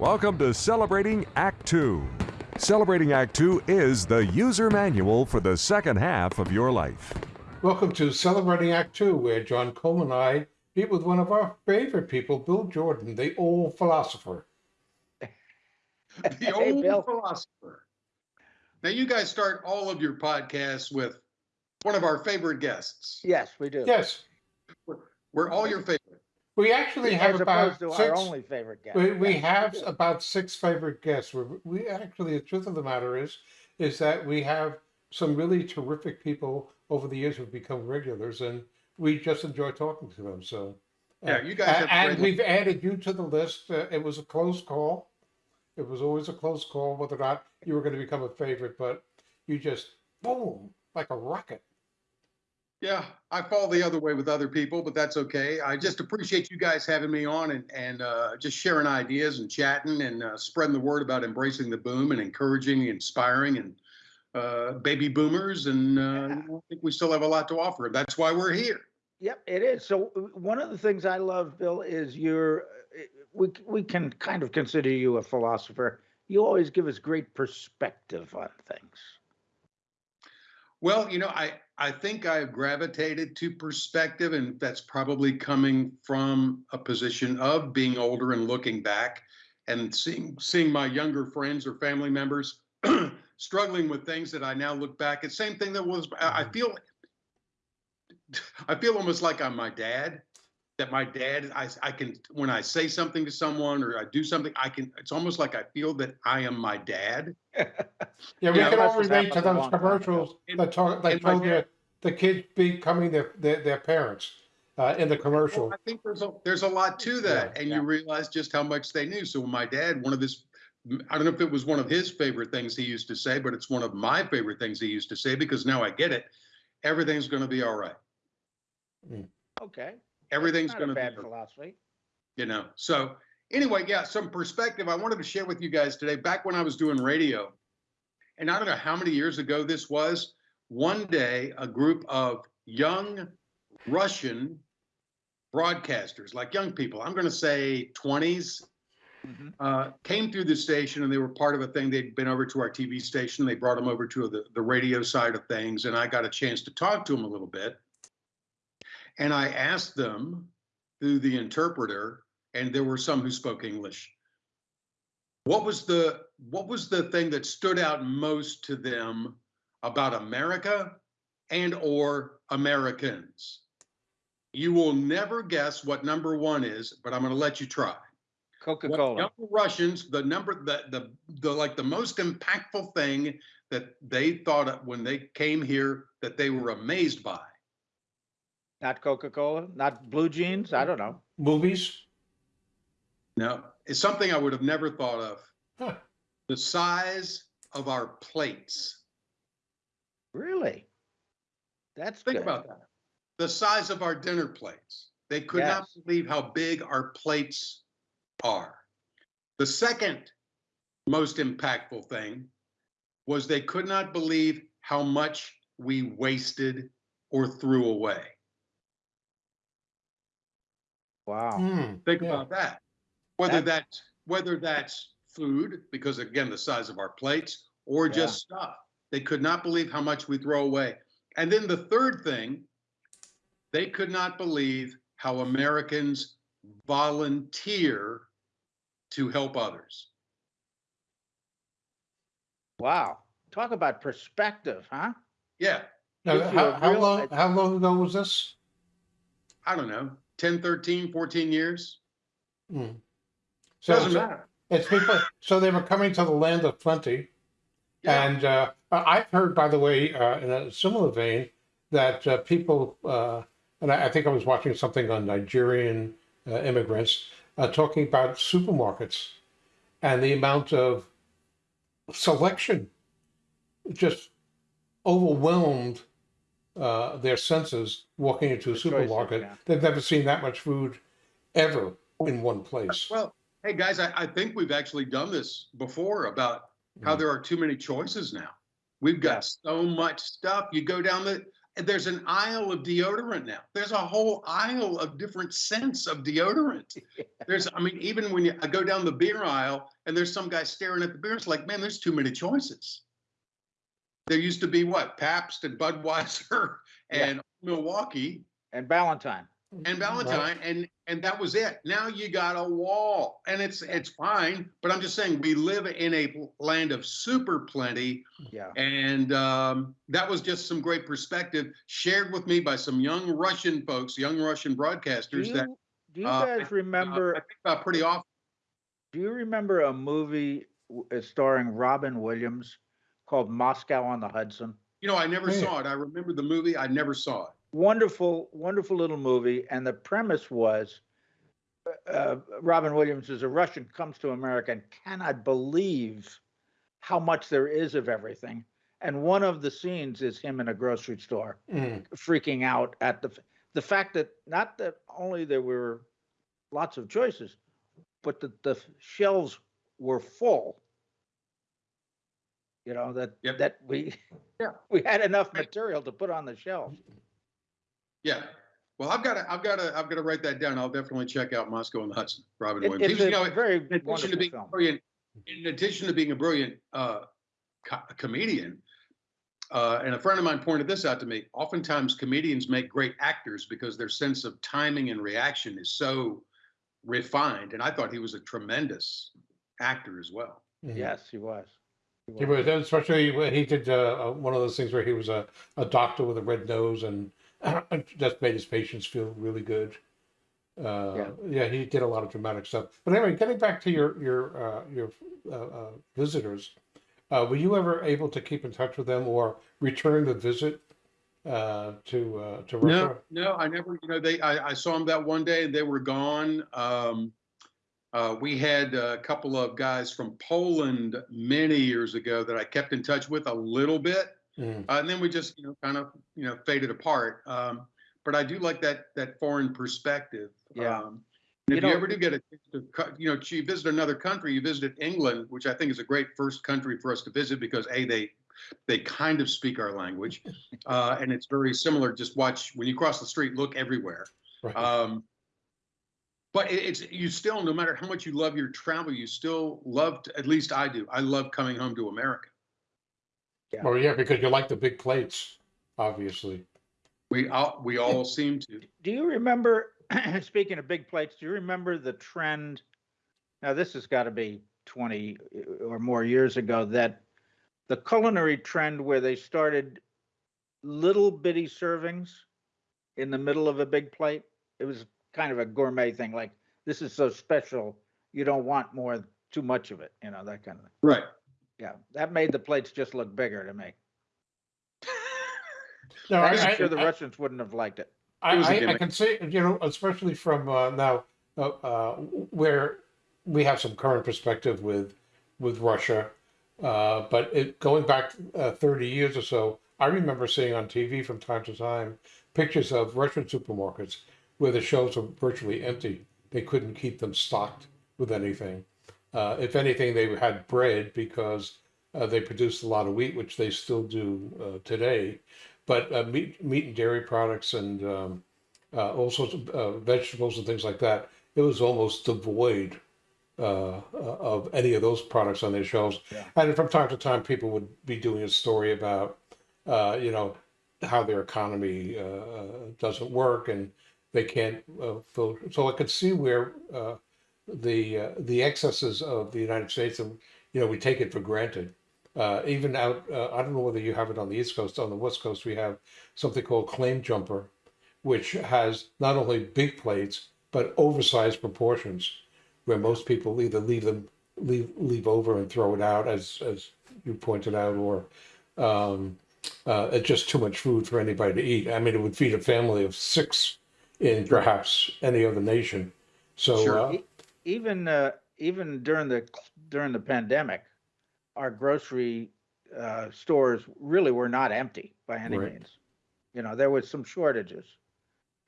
Welcome to Celebrating Act Two. Celebrating Act Two is the user manual for the second half of your life. Welcome to Celebrating Act Two, where John Cole and I meet with one of our favorite people, Bill Jordan, the old philosopher. the old Bill. philosopher. Now, you guys start all of your podcasts with one of our favorite guests. Yes, we do. Yes, We're all your favorite. We actually have As about opposed to six. our only favorite guest. We, we have about six favorite guests. We, we actually, the truth of the matter is, is that we have some really terrific people over the years who've become regulars, and we just enjoy talking to them. So, uh, Yeah, you guys a- have and great- we've added you to the list. Uh, it was a close call. It was always a close call whether or not you were going to become a favorite, but you just boom like a rocket. Yeah, I fall the other way with other people, but that's okay. I just appreciate you guys having me on and, and uh, just sharing ideas and chatting and uh, spreading the word about embracing the boom and encouraging, inspiring, and uh, baby boomers. And uh, Yeah. I think we still have a lot to offer. That's why we're here. Yep, it is. So one of the things I love, Bill, is you're. uh, We we can kind of consider you a philosopher. You always give us great perspective on things. Well, you know, I I think I've gravitated to perspective, and that's probably coming from a position of being older and looking back and seeing seeing my younger friends or family members struggling with things that I now look back at. Same thing that was I I mm-hmm. feel I feel almost like I'm my dad. That my dad, I I can when I say something to someone or I do something, I can. It's almost like I feel that I am my dad. Yeah, we Yeah, can all relate to those long time commercials And- that talk that and my told you dad- the kids becoming their their, their parents uh, in the commercial. Well, I think there's a there's a lot to that, and yeah. you realize just how much they knew. So when my dad, one of his, I don't know if it was one of his favorite things he used to say, but it's one of my favorite things he used to say because now I get it. Everything's going to be all right. Okay. Everything's Not going a to bad be, philosophy. you know. So anyway, yeah, some perspective I wanted to share with you guys today. Back when I was doing radio, and I don't know how many years ago this was. One day, a group of young Russian broadcasters, like young people, I'm going to say 20s, Mhm. uh, came through the station and they were part of a thing. They'd been over to our TV station. They brought them over to the, the radio side of things. And I got a chance to talk to them a little bit. And I asked them through the interpreter, and there were some who spoke English. What was the what was the thing that stood out most to them about America and or Americans? You will never guess what number one is, but I'm going to let you try. Coca What Cola. Russians, the number, the, the, the, like the most impactful thing that they thought of when they came here that they were amazed by. Not Coca Cola. Not blue jeans. I don't know. Movies. No, it's something I would have never thought of. Huh. The size of our plates. Really. That's Think good. about that. The size of our dinner plates. They could not believe how big our plates are. The second most impactful thing was they could not believe how much we wasted or threw away. Wow. Hmm, Think yeah. about that. Whether That's- that's whether that's food, because again, the size of our plates, or Yeah. just stuff. They could not believe how much we throw away. And then the third thing, they could not believe how Americans volunteer to help others. Wow. Talk about perspective, huh? Yeah, Now, how, how long how long ago was this? I don't know, 10, 13, 14 years. Hmm. So Doesn't so matter. it's people. So they were coming to the land of plenty, Yeah. and uh, I've heard, by the way, uh, in a similar vein, that uh, people, uh, and I, I think I was watching something on Nigerian uh, immigrants uh, talking about supermarkets and the amount of selection just overwhelmed uh, their senses walking into a The choices, supermarket. yeah. They've never seen that much food ever in one place. Well, hey guys, I, I think we've actually done this before about how Mm. there are too many choices now. We've got so much stuff. You go down the there's an aisle of deodorant now. There's a whole aisle of different scents of deodorant. There's, I mean, even when you, I go down the beer aisle and there's some guy staring at the beer, it's like, man, there's too many choices. There used to be what Pabst and Budweiser Yeah. and Milwaukee And Valentine. and Valentine, and and that was it. Now you got a wall, and it's it's fine. But I'm just saying, we live in a land of super plenty, Yeah. and um, that was just some great perspective shared with me by some young Russian folks, young Russian Do broadcasters you, that do you uh, guys uh, remember? I think about pretty often. Do you remember a movie uh, starring Robin Williams called Moscow on the Hudson? You know, I never Yeah. saw it. I remember the movie. I never saw it. Wonderful, wonderful little movie. And the premise was uh, uh, Robin Williams is a Russian, comes to America and cannot believe how much there is of everything. And one of the scenes is him in a grocery store Mm. freaking out at the the fact that not that only there were lots of choices, but that the shelves were full. You know that Yep. that we Yeah. we had enough material to put on the shelf. Yeah. Well, I've got to, I've got to, I've got to write that down. I'll definitely check out Moscow and the Hudson. Robin It, Williams. it's a you know, very in addition to wonderful being film. brilliant, in addition to being a brilliant uh, co- comedian, uh, and a friend of mine pointed this out to me. Oftentimes, comedians make great actors because their sense of timing and reaction is so refined. And I thought he was a tremendous actor as well. Yes, he was. He was, especially when he did uh, uh, one of those things where he was a, a doctor with a red nose and just made his patients feel really good. Uh, Yeah. yeah. he did a lot of dramatic stuff. But anyway, getting back to your your uh, your uh, uh, visitors, uh, were you ever able to keep in touch with them or return the visit uh, to uh, to Russia? No, no, I never. You know, they. I, I saw them that one day, and they were gone. Um, uh, we had a couple of guys from Poland many years ago that I kept in touch with a little bit, Mm. uh, and then we just, you know, kind of, you know, faded apart. Um, but I do like that that foreign perspective. Yeah. Um, and You if you ever do get a chance to, you know, you visit another country, you visited England, which I think is a great first country for us to visit because a they they kind of speak our language, uh, and it's very similar. Just watch when you cross the street, look everywhere. Right. Um, but it's you still, no matter how much you love your travel, you still love. To, at least I do. I love coming home to America. oh yeah, because you like the big plates, obviously. We all we all seem to. Do you remember, speaking of big plates, do you remember the trend? Now, this has got to be 20 uh, or more years ago that the culinary trend where they started little bitty servings in the middle of a big plate. It was kind of a gourmet thing, like this is so special, you don't want more, too much of it, you know, that kind of thing. Right. Yeah, that made the plates just look bigger to me. No, I'm I, sure the I, Russians wouldn't have liked it. I, It was a I, I can say, you know, especially from uh, now, uh, uh, where we have some current perspective with with Russia, uh, but it going back uh, thirty years or so, I remember seeing on TV from time to time pictures of Russian supermarkets where the shelves were virtually empty. They couldn't keep them stocked with anything. Uh, if anything, they had bread because uh, they produced a lot of wheat, which they still do uh, today. But uh, meat, meat and dairy products and um, uh, all sorts of uh, vegetables and things like that, it was almost devoid of any of those products on their shelves. Yeah. And from time to time, people would be doing a story about, uh, you know, how their economy doesn't work and they can't uh, fill. So I could see where uh, the uh, the excesses of the United States, and you know, we take it for granted. Uh, even out, uh, I don't know whether you have it on the East Coast. On the West Coast, we have something called Claim Jumper, which has not only big plates but oversized proportions, where most people either leave them leave leave over and throw it out, as as you pointed out, or um, uh, it's just too much food for anybody to eat. I mean, it would feed a family of six in perhaps any other nation. So Sure. uh, even uh, even during the during the pandemic, our grocery uh, stores really were not empty by any Right. means. You know, there was some shortages.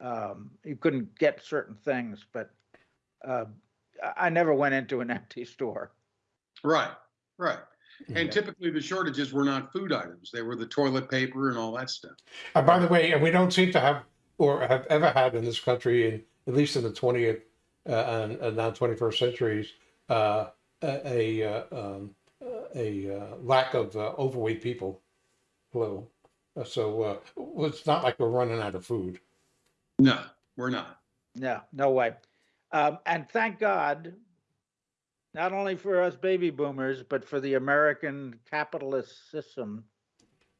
Um, you couldn't get certain things, but uh, I- I never went into an empty store. Right. Right. And typically the shortages were not food items. They were the toilet paper and all that stuff. Uh, by the way, and we don't seem to have or have ever had in this country, in, at least in the 20th uh, and, and now 21st centuries, uh, a a, uh, um, a uh, lack of uh, overweight people. Hello. So uh, it's not like we're running out of food. No, we're not. No, no way. Um, and thank God, not only for us baby boomers, but for the American capitalist system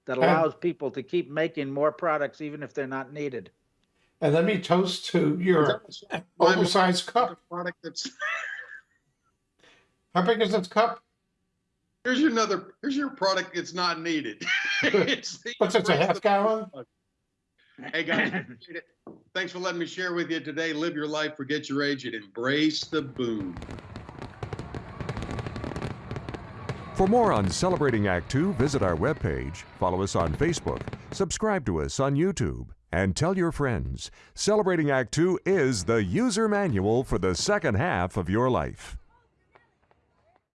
that allows people to keep making more products even if they're not needed. And let me toast to your oh. oversized cup. product that's, How big is this cup? here's your another, here's your product that's not needed. It's the- What's it, a half gallon? Hey, guys, thanks for letting me share with you today. Live your life, forget your age, and embrace the boom. For more on Celebrating Act Two, visit our webpage, follow us on Facebook, subscribe to us on YouTube, and tell your friends. Celebrating Act Two is the user manual for the second half of your life.